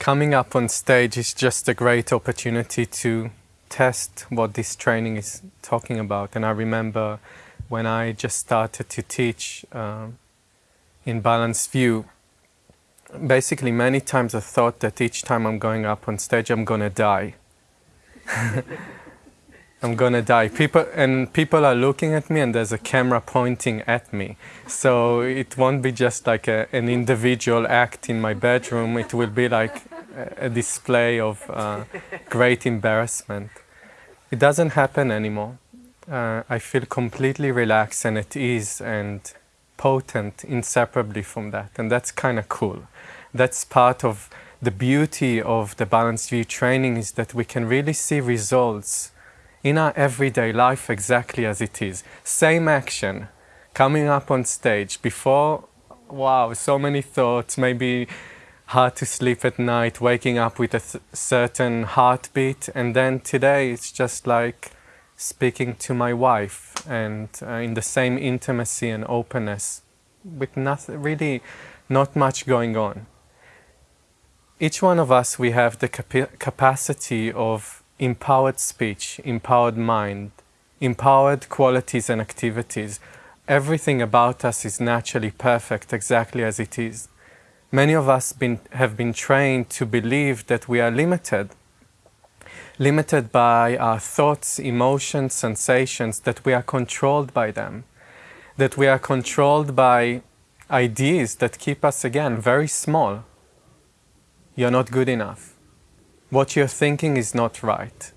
coming up on stage is just a great opportunity to test what this training is talking about. And I remember when I just started to teach uh, in Balanced View, basically many times I thought that each time I'm going up on stage I'm gonna die. I'm gonna die. People and people are looking at me and there's a camera pointing at me. So it won't be just like a, an individual act in my bedroom. It will be like a, display of uh, great embarrassment. It doesn't happen anymore. Uh, I feel completely relaxed and at ease and potent inseparably from that. And that's kind of cool. That's part of the beauty of the Balanced View training is that we can really see results in our everyday life exactly as it is. Same action, coming up on stage before, wow, so many thoughts, maybe hard to sleep at night, waking up with a certain heartbeat, and then today it's just like speaking to my wife and uh, in the same intimacy and openness with nothing, really not much going on. Each one of us, we have the cap capacity of empowered speech, empowered mind, empowered qualities and activities. Everything about us is naturally perfect exactly as it is. Many of us been, have been trained to believe that we are limited, limited by our thoughts, emotions, sensations, that we are controlled by them, that we are controlled by ideas that keep us, again, very small. You're not good enough what you're thinking is not right.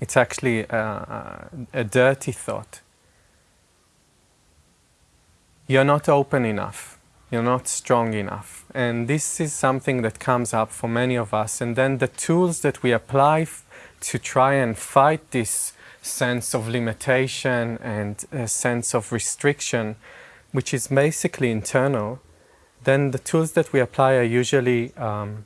It's actually a, a, a dirty thought. You're not open enough. You're not strong enough. And this is something that comes up for many of us. And then the tools that we apply to try and fight this sense of limitation and a sense of restriction, which is basically internal, then the tools that we apply are usually um,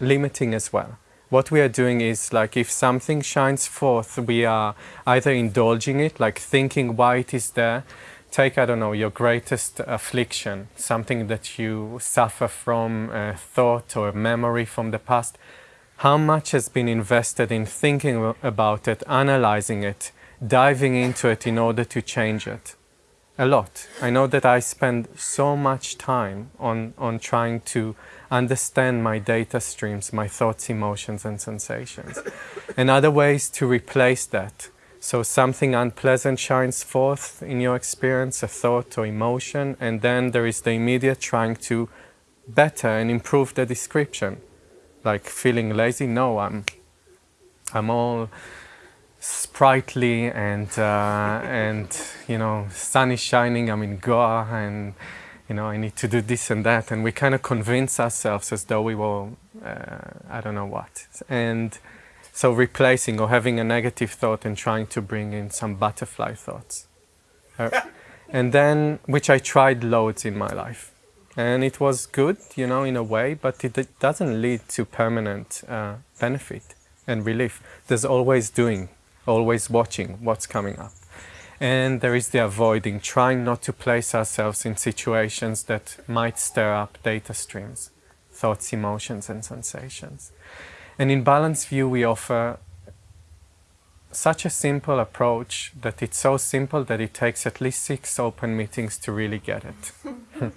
limiting as well. What we are doing is like if something shines forth, we are either indulging it, like thinking why it is there. Take, I don't know, your greatest affliction, something that you suffer from, a thought or a memory from the past. How much has been invested in thinking about it, analyzing it, diving into it in order to change it? A lot. I know that I spend so much time on, on trying to understand my data streams, my thoughts, emotions and sensations. and other ways to replace that. So something unpleasant shines forth in your experience, a thought or emotion, and then there is the immediate trying to better and improve the description. Like feeling lazy, no, I'm, I'm all sprightly and, uh, and you know, sun is shining, I'm in Goa and you know, I need to do this and that. And we kind of convince ourselves as though we were, uh, I don't know what. And so replacing or having a negative thought and trying to bring in some butterfly thoughts. Uh, and then, which I tried loads in my life. And it was good, you know, in a way, but it, it doesn't lead to permanent uh, benefit and relief. There's always doing, always watching what's coming up and there is the avoiding, trying not to place ourselves in situations that might stir up data streams, thoughts, emotions and sensations. And in Balanced View we offer such a simple approach that it's so simple that it takes at least six open meetings to really get it.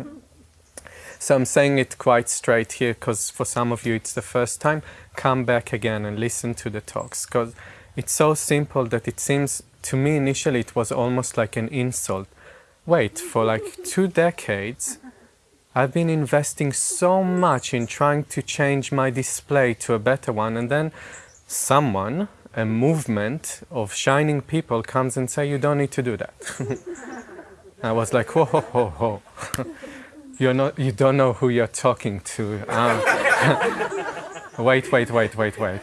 so I'm saying it quite straight here because for some of you it's the first time. Come back again and listen to the talks because it's so simple that it seems to me initially it was almost like an insult. Wait, for like two decades, uh-huh. I've been investing so much in trying to change my display to a better one and then someone, a movement of shining people comes and say, you don't need to do that. I was like, whoa, whoa, whoa, whoa. You're not, you don't know who you're talking to. Um, wait, wait, wait, wait, wait.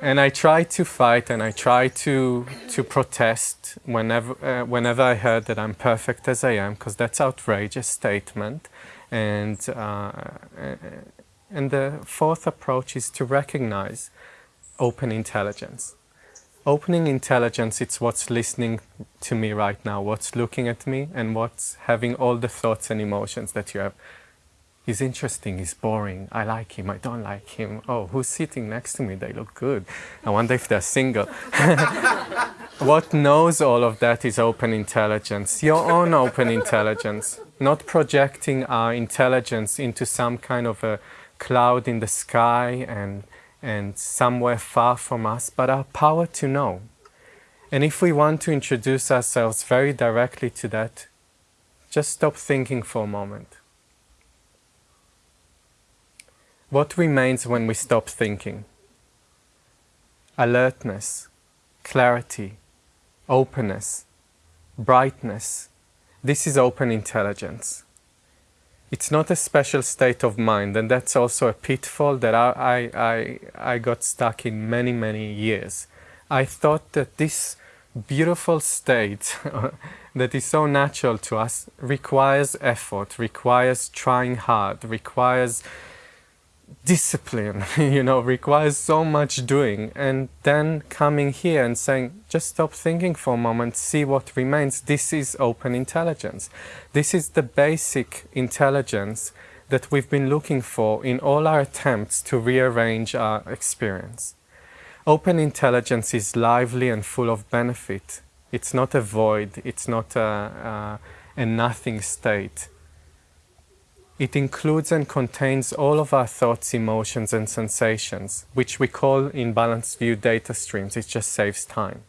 And I tried to fight and I tried to, to protest whenever, uh, whenever I heard that I'm perfect as I am, because that's outrageous statement. And, uh, uh, and the fourth approach is to recognize open intelligence. Opening intelligence, it's what's listening to me right now, what's looking at me, and what's having all the thoughts and emotions that you have He's interesting, he's boring, I like him, I don't like him. Oh, who's sitting next to me? They look good. I wonder if they're single. what knows all of that is open intelligence, your own open intelligence, not projecting our intelligence into some kind of a cloud in the sky and, and somewhere far from us, but our power to know. And if we want to introduce ourselves very directly to that, just stop thinking for a moment. What remains when we stop thinking? Alertness, clarity, openness, brightness. This is open intelligence. It's not a special state of mind, and that's also a pitfall that I, I, I, got stuck in many, many years. I thought that this beautiful state that is so natural to us requires effort, requires trying hard, requires discipline, you know, requires so much doing. And then coming here and saying, just stop thinking for a moment, see what remains. This is open intelligence. This is the basic intelligence that we've been looking for in all our attempts to rearrange our experience. Open intelligence is lively and full of benefit. It's not a void, it's not a, a, a nothing state it includes and contains all of our thoughts, emotions and sensations, which we call in balanced view data streams. It just saves time.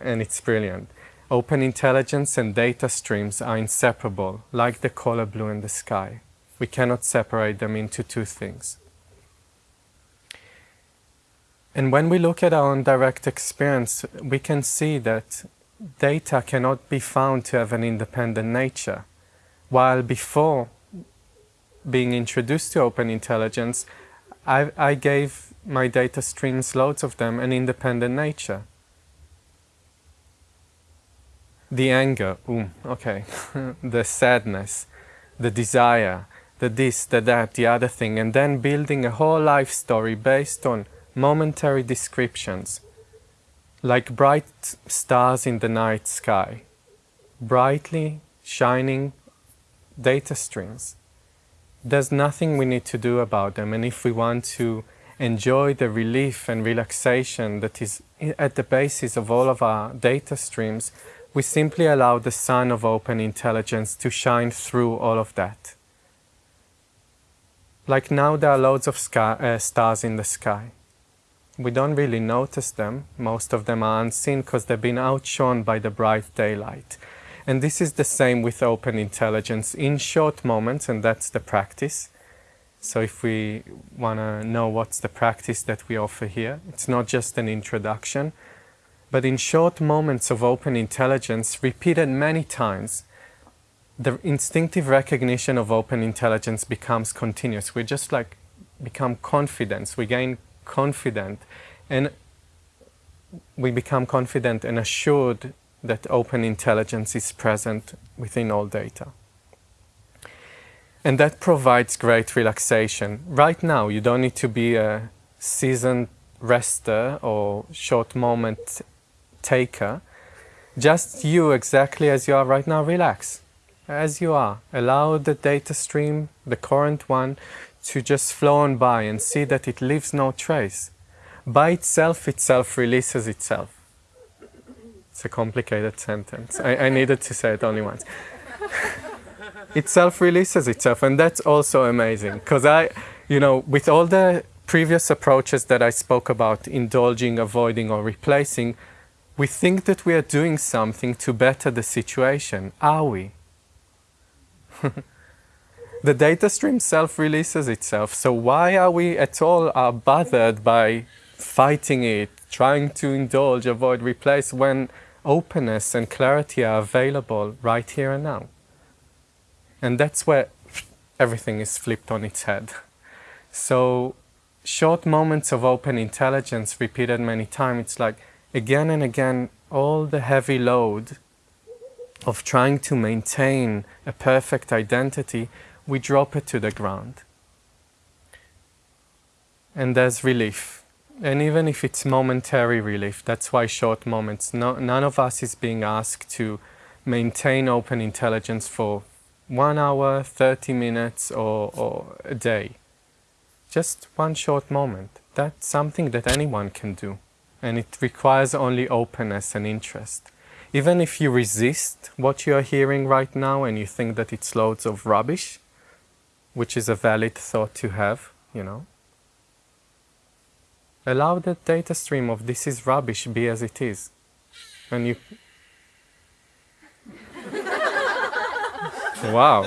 And it's brilliant. Open intelligence and data streams are inseparable, like the color blue in the sky. We cannot separate them into two things. And when we look at our own direct experience, we can see that data cannot be found to have an independent nature. While before being introduced to open intelligence, I, I gave my data streams, loads of them, an independent nature. The anger, ooh, okay, the sadness, the desire, the this, the that, the other thing, and then building a whole life story based on momentary descriptions, like bright stars in the night sky, brightly shining data streams there's nothing we need to do about them. And if we want to enjoy the relief and relaxation that is at the basis of all of our data streams, we simply allow the sun of open intelligence to shine through all of that. Like now there are loads of sky, uh, stars in the sky. We don't really notice them. Most of them are unseen because they've been outshone by the bright daylight. And this is the same with open intelligence in short moments, and that's the practice. So if we want to know what's the practice that we offer here, it's not just an introduction, but in short moments of open intelligence, repeated many times, the instinctive recognition of open intelligence becomes continuous. We just like become confident, we gain confident, and we become confident and assured that open intelligence is present within all data. And that provides great relaxation. Right now, you don't need to be a seasoned rester or short moment taker. Just you exactly as you are right now, relax. As you are. Allow the data stream, the current one, to just flow on by and see that it leaves no trace. By itself, itself releases itself. It's a complicated sentence. I, I needed to say it only once. it self-releases itself, and that's also amazing. Because I, you know, with all the previous approaches that I spoke about, indulging, avoiding, or replacing, we think that we are doing something to better the situation. Are we? the data stream self-releases itself, so why are we at all bothered by fighting it, trying to indulge, avoid, replace, when openness and clarity are available right here and now. And that's where everything is flipped on its head. So short moments of open intelligence repeated many times, it's like again and again, all the heavy load of trying to maintain a perfect identity, we drop it to the ground. And there's relief and even if it's momentary relief, that's why short moments, no, none of us is being asked to maintain open intelligence for one hour, 30 minutes, or, or a day. Just one short moment. That's something that anyone can do. And it requires only openness and interest. Even if you resist what you are hearing right now and you think that it's loads of rubbish, which is a valid thought to have, you know, allow the data stream of this is rubbish be as it is. And you Wow.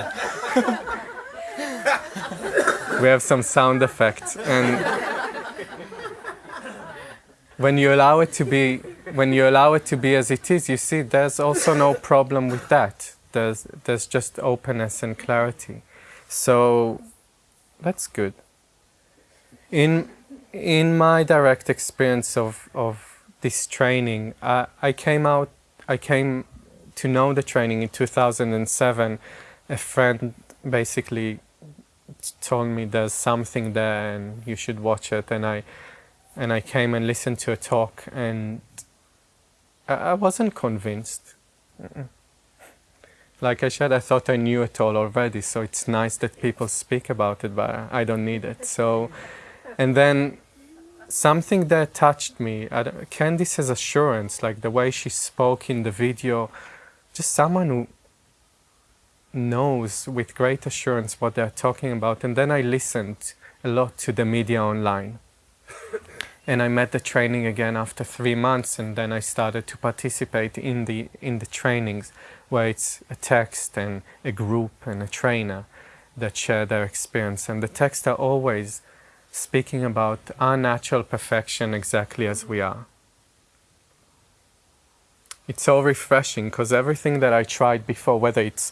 we have some sound effects and when you allow it to be when you allow it to be as it is, you see there's also no problem with that. There's there's just openness and clarity. So that's good. In in my direct experience of, of this training, uh, I came out I came to know the training in 2007 a friend basically told me there's something there and you should watch it and I and I came and listened to a talk and I, I wasn't convinced. Like I said, I thought I knew it all already, so it's nice that people speak about it, but I don't need it. So, and then something that touched me, Candice's assurance, like the way she spoke in the video, just someone who knows with great assurance what they're talking about. And then I listened a lot to the media online. and I met the training again after three months and then I started to participate in the, in the trainings where it's a text and a group and a trainer that share their experience. And the texts are always speaking about our natural perfection exactly as we are. It's so refreshing because everything that I tried before, whether it's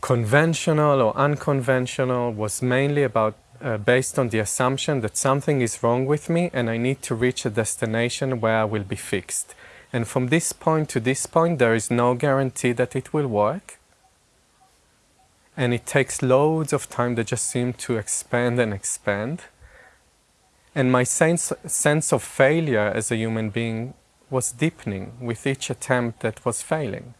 conventional or unconventional was mainly about uh, based on the assumption that something is wrong with me and I need to reach a destination where I will be fixed. And from this point to this point, there is no guarantee that it will work. And it takes loads of time that just seem to expand and expand. And my sense, sense of failure as a human being was deepening with each attempt that was failing.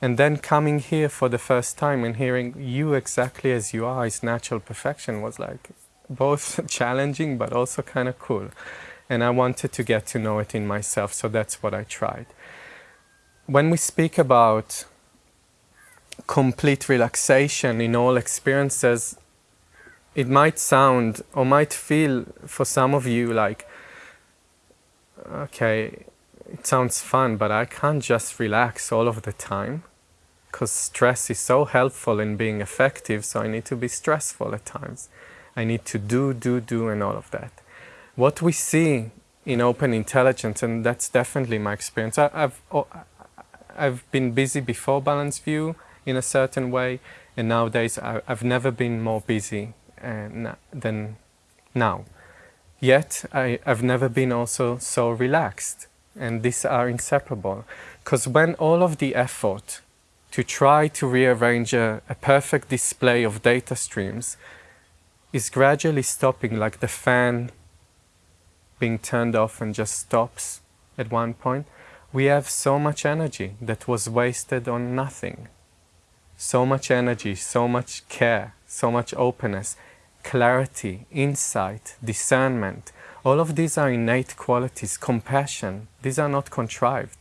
And then coming here for the first time and hearing you exactly as you are is natural perfection was like both challenging but also kind of cool. And I wanted to get to know it in myself, so that's what I tried. When we speak about complete relaxation in all experiences, it might sound or might feel for some of you like, okay, it sounds fun, but I can't just relax all of the time because stress is so helpful in being effective, so I need to be stressful at times. I need to do, do, do, and all of that. What we see in open intelligence, and that's definitely my experience, I, have I've been busy before Balanced View in a certain way, and nowadays I, have never been more busy than now. Yet I, I've never been also so relaxed, and these are inseparable. Because when all of the effort to try to rearrange a, a, perfect display of data streams is gradually stopping like the fan being turned off and just stops at one point. We have so much energy that was wasted on nothing. So much energy, so much care, so much openness, clarity, insight, discernment. All of these are innate qualities, compassion. These are not contrived.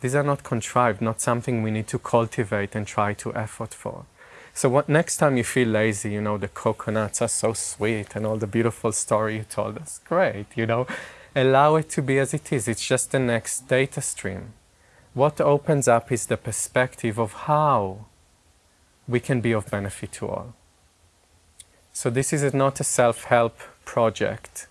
These are not contrived, not something we need to cultivate and try to effort for. So what next time you feel lazy, you know, the coconuts are so sweet and all the beautiful story you told us, great, you know, allow it to be as it is. It's just the next data stream. What opens up is the perspective of how we can be of benefit to all. So this is not a self-help project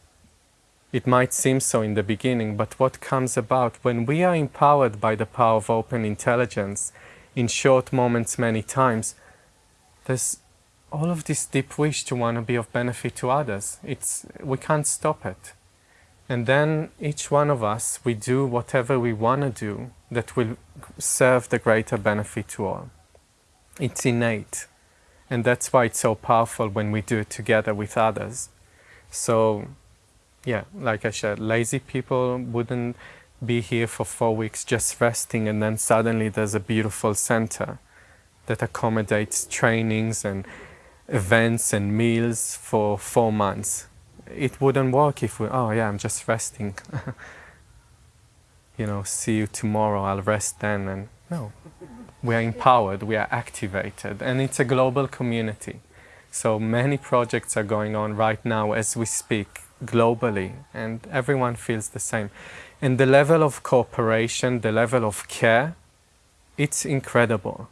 it might seem so in the beginning, but what comes about when we are empowered by the power of open intelligence in short moments many times, there's all of this deep wish to want to be of benefit to others. It's, we can't stop it. And then each one of us, we do whatever we want to do that will serve the greater benefit to all. It's innate. And that's why it's so powerful when we do it together with others. So yeah, like I said, lazy people wouldn't be here for four weeks just resting and then suddenly there's a beautiful center that accommodates trainings and events and meals for four months. It wouldn't work if we, oh yeah, I'm just resting. you know, see you tomorrow, I'll rest then. And no, we are empowered, we are activated, and it's a global community. So many projects are going on right now as we speak globally, and everyone feels the same. And the level of cooperation, the level of care, it's incredible.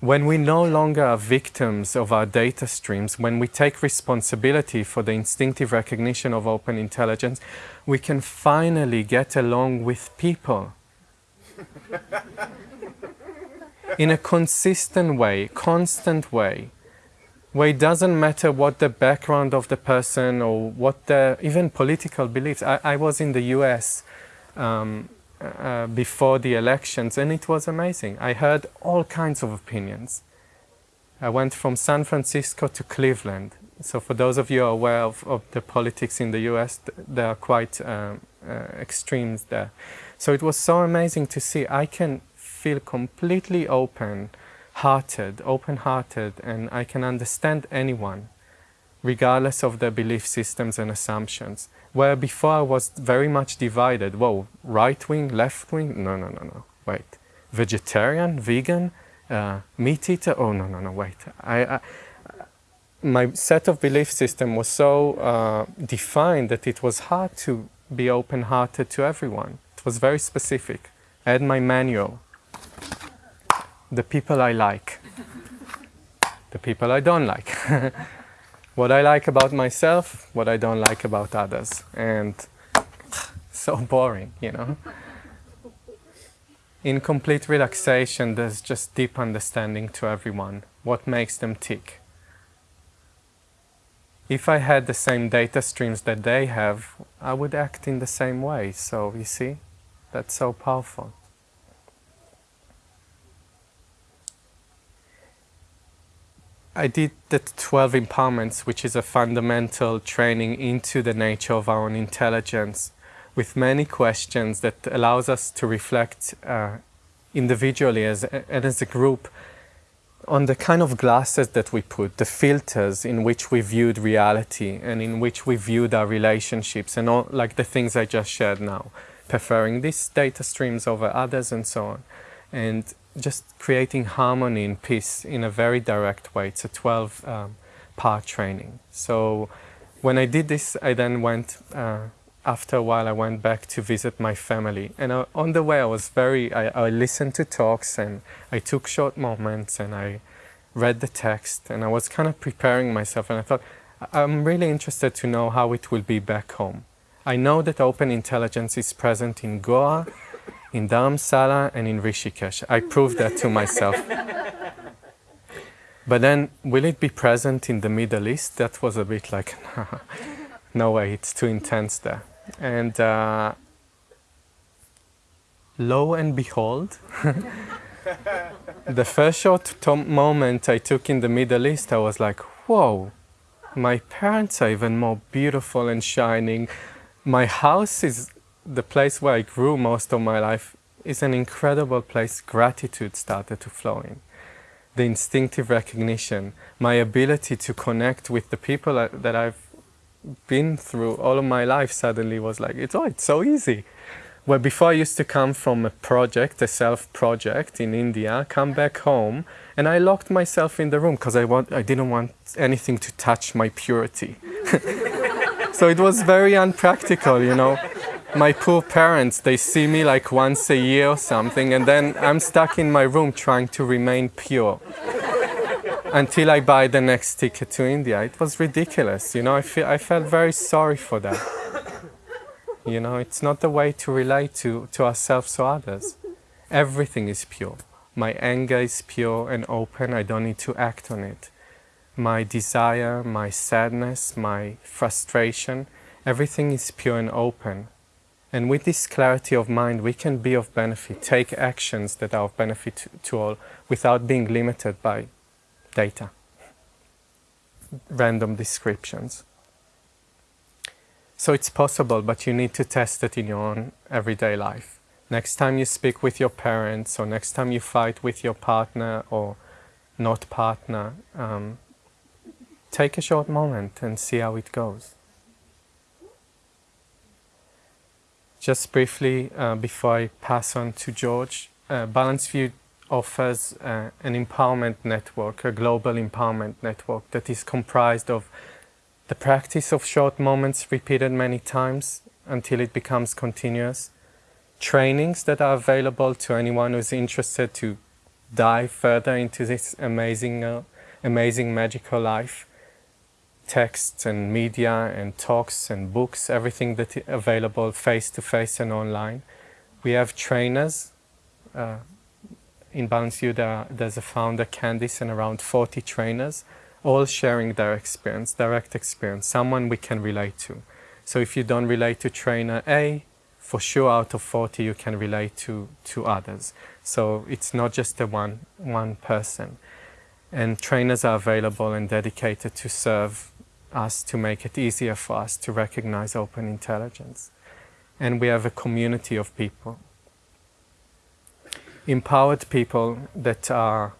When we no longer are victims of our data streams, when we take responsibility for the instinctive recognition of open intelligence, we can finally get along with people. In a consistent way, constant way, where it doesn't matter what the background of the person or what the even political beliefs. I, I was in the US um, uh, before the elections and it was amazing. I heard all kinds of opinions. I went from San Francisco to Cleveland. So for those of you are aware of, of the politics in the US, there are quite um, extremes there. So it was so amazing to see I can feel completely open hearted, open hearted, and I can understand anyone regardless of their belief systems and assumptions. Where before I was very much divided. Whoa, right wing, left wing? No, no, no, no. Wait. Vegetarian, vegan, uh, meat eater? Oh, no, no, no, wait. I, I, my set of belief system was so uh, defined that it was hard to be open hearted to everyone. It was very specific. I had my manual. The people I like, the people I don't like. what I like about myself, what I don't like about others. And so boring, you know. In complete relaxation, there's just deep understanding to everyone, what makes them tick. If I had the same data streams that they have, I would act in the same way. So, you see, that's so powerful. I did the 12 empowerments, which is a fundamental training into the nature of our own intelligence with many questions that allows us to reflect uh, individually as, and as a group on the kind of glasses that we put, the filters in which we viewed reality and in which we viewed our relationships and all like the things I just shared now, preferring these data streams over others and so on. And just creating harmony and peace in a very direct way. It's a 12 um, part training. So when I did this, I then went, uh, after a while, I went back to visit my family. And uh, on the way, I was very, I, I, listened to talks and I took short moments and I read the text and I was kind of preparing myself and I thought, I'm really interested to know how it will be back home. I know that open intelligence is present in Goa, in Dharamsala and in Rishikesh. I proved that to myself. but then, will it be present in the Middle East? That was a bit like, no way, it's too intense there. And uh, lo and behold, the first short moment I took in the Middle East, I was like, whoa, my parents are even more beautiful and shining. My house is the place where I grew most of my life is an incredible place gratitude started to flow in. The instinctive recognition, my ability to connect with the people that I've been through all of my life suddenly was like, it's, oh, it's so easy. Where before I used to come from a project, a self project in India, come back home, and I locked myself in the room because I, want, I didn't want anything to touch my purity. so it was very unpractical, you know my poor parents, they see me like once a year or something, and then I'm stuck in my room trying to remain pure until I buy the next ticket to India. It was ridiculous, you know. I, feel, I felt very sorry for that. You know, it's not the way to relate to, to ourselves or others. Everything is pure. My anger is pure and open. I don't need to act on it. My desire, my sadness, my frustration, everything is pure and open. And with this clarity of mind, we can be of benefit, take actions that are of benefit to all without being limited by data, random descriptions. So it's possible, but you need to test it in your own everyday life. Next time you speak with your parents, or next time you fight with your partner or not partner, um, take a short moment and see how it goes. Just briefly, uh, before I pass on to George, uh, Balanced View offers uh, an empowerment network, a global empowerment network that is comprised of the practice of short moments repeated many times until it becomes continuous, trainings that are available to anyone who's interested to dive further into this amazing, uh, amazing magical life, texts and media and talks and books, everything that is available face to face and online. We have trainers. Uh, in Balanced there, there's a founder, Candice, and around 40 trainers, all sharing their experience, direct experience, someone we can relate to. So if you don't relate to trainer A, for sure out of 40 you can relate to, to others. So it's not just a one, one person. And trainers are available and dedicated to serve us to make it easier for us to recognize open intelligence. And we have a community of people. Empowered people that are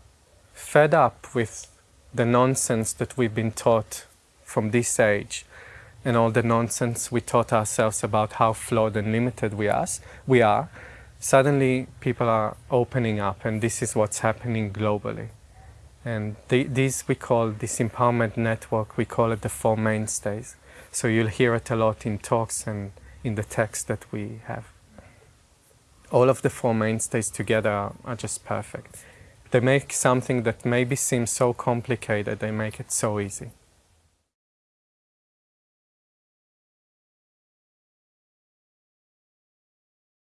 fed up with the nonsense that we've been taught from this age and all the nonsense we taught ourselves about how flawed and limited we are, we are, suddenly people are opening up and this is what's happening globally. And the, these we call, this empowerment network, we call it the Four Mainstays. So you'll hear it a lot in talks and in the text that we have. All of the Four Mainstays together are, just perfect. They make something that maybe seems so complicated, they make it so easy.